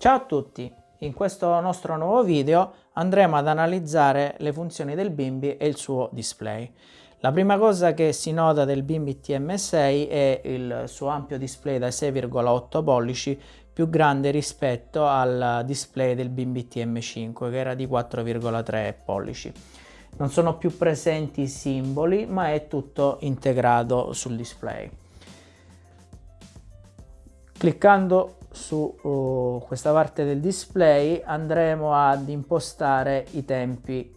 Ciao a tutti! In questo nostro nuovo video andremo ad analizzare le funzioni del Bimbi e il suo display. La prima cosa che si nota del Bimbi TM6 è il suo ampio display da 6,8 pollici più grande rispetto al display del Bimbi TM5 che era di 4,3 pollici. Non sono più presenti i simboli ma è tutto integrato sul display. Cliccando su uh, questa parte del display andremo ad impostare i tempi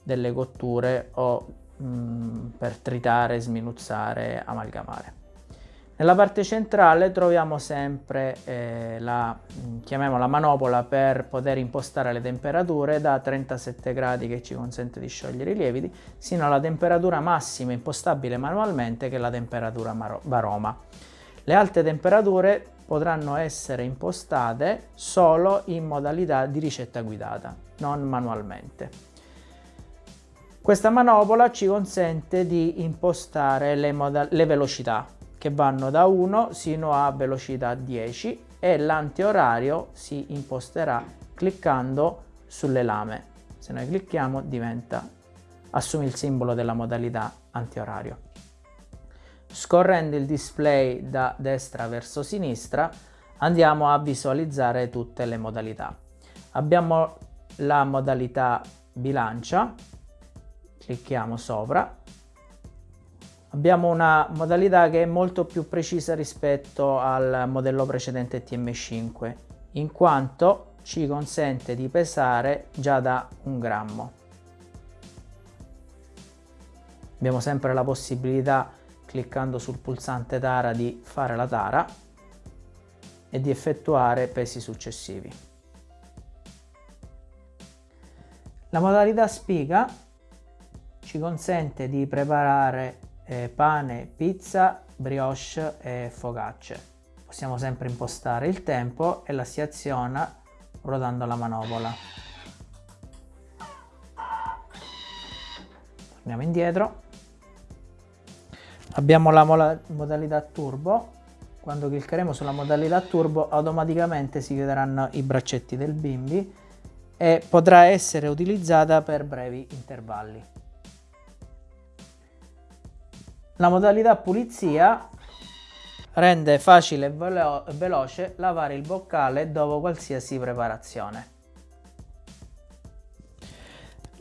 delle cotture o mh, mm, per tritare, sminuzzare, amalgamare. Nella parte centrale troviamo sempre eh, la, mm, chiamiamola manopola per poter impostare le temperature da 37 gradi che ci consente di sciogliere i lieviti sino alla temperatura massima impostabile manualmente che è la temperatura baroma. Le alte temperature potranno essere impostate solo in modalità di ricetta guidata, non manualmente. Questa manopola ci consente di impostare le, le velocità che vanno da 1 sino a velocità 10 e l'antiorario si imposterà cliccando sulle lame. Se noi clicchiamo diventa, assume il simbolo della modalità antiorario. Scorrendo il display da destra verso sinistra andiamo a visualizzare tutte le modalità. Abbiamo la modalità bilancia, clicchiamo sopra. Abbiamo una modalità che è molto più precisa rispetto al modello precedente TM5 in quanto ci consente di pesare già da un grammo. Abbiamo sempre la possibilità cliccando sul pulsante tara di fare la tara e di effettuare pesi successivi. La modalità spiga ci consente di preparare eh, pane, pizza, brioche e focacce. Possiamo sempre impostare il tempo e la si aziona ruotando la manopola. Torniamo indietro abbiamo la modalità turbo. Quando cliccheremo sulla modalità turbo automaticamente si chiuderanno i braccetti del bimbi e potrà essere utilizzata per brevi intervalli. La modalità pulizia rende facile e velo veloce lavare il boccale dopo qualsiasi preparazione.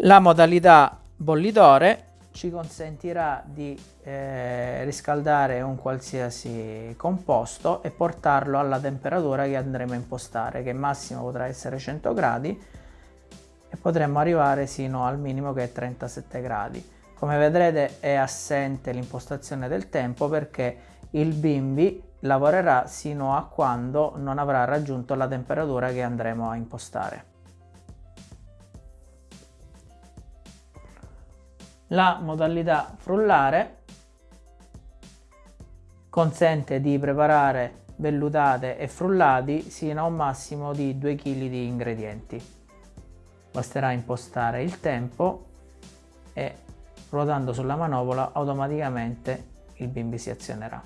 La modalità bollitore ci consentirà di eh, riscaldare un qualsiasi composto e portarlo alla temperatura che andremo a impostare che massimo potrà essere 100 gradi e potremmo arrivare sino al minimo che è 37 gradi. Come vedrete è assente l'impostazione del tempo perché il bimbi lavorerà sino a quando non avrà raggiunto la temperatura che andremo a impostare La modalità frullare consente di preparare vellutate e frullati sino a un massimo di 2 kg di ingredienti. Basterà impostare il tempo e ruotando sulla manopola automaticamente il bimbi si azionerà.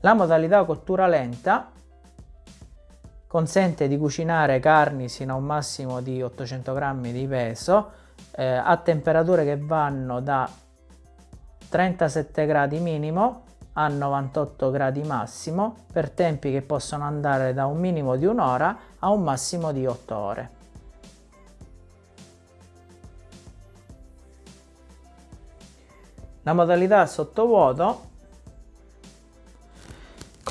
La modalità cottura lenta consente di cucinare carni sino a un massimo di 800 grammi di peso eh, a temperature che vanno da 37 gradi minimo a 98 gradi massimo per tempi che possono andare da un minimo di un'ora a un massimo di 8 ore. La modalità sottovuoto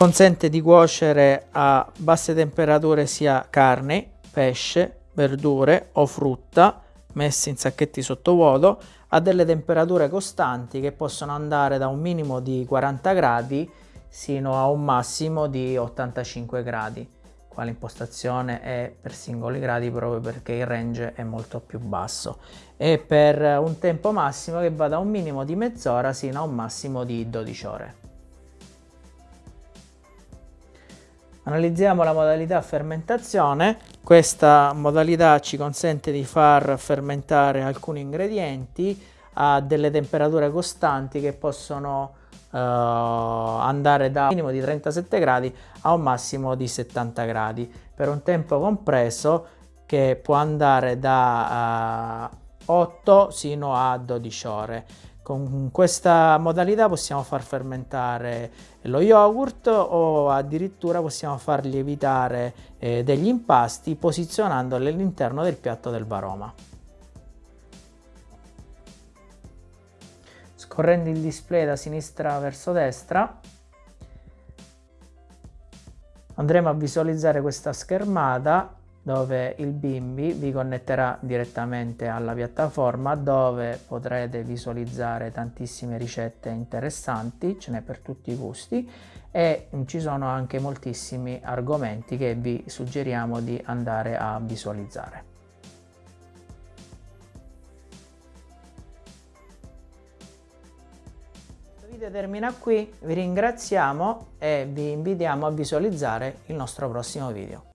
consente di cuocere a basse temperature sia carne, pesce, verdure o frutta messe in sacchetti sottovuoto a delle temperature costanti che possono andare da un minimo di 40 gradi sino a un massimo di 85 gradi qua l'impostazione è per singoli gradi proprio perché il range è molto più basso. E per un tempo massimo che va da un minimo di mezz'ora sino a un massimo di 12 ore Analizziamo la modalità fermentazione. Questa modalità ci consente di far fermentare alcuni ingredienti a delle temperature costanti che possono andare da minimo di 37 gradi a un massimo di 70 gradi per un tempo compreso che può andare da uh, 8 sino a 12 ore. Con questa modalità possiamo far fermentare lo yogurt o addirittura possiamo far lievitare eh, degli impasti posizionandoli all'interno del piatto del baroma. Scorrendo il display da sinistra verso destra andremo a visualizzare questa schermata dove il bimbi vi connetterà direttamente alla piattaforma dove potrete visualizzare tantissime ricette interessanti, ce n'è per tutti i gusti e ci sono anche moltissimi argomenti che vi suggeriamo di andare a visualizzare. Il video termina qui, vi ringraziamo e vi invitiamo a visualizzare il nostro prossimo video.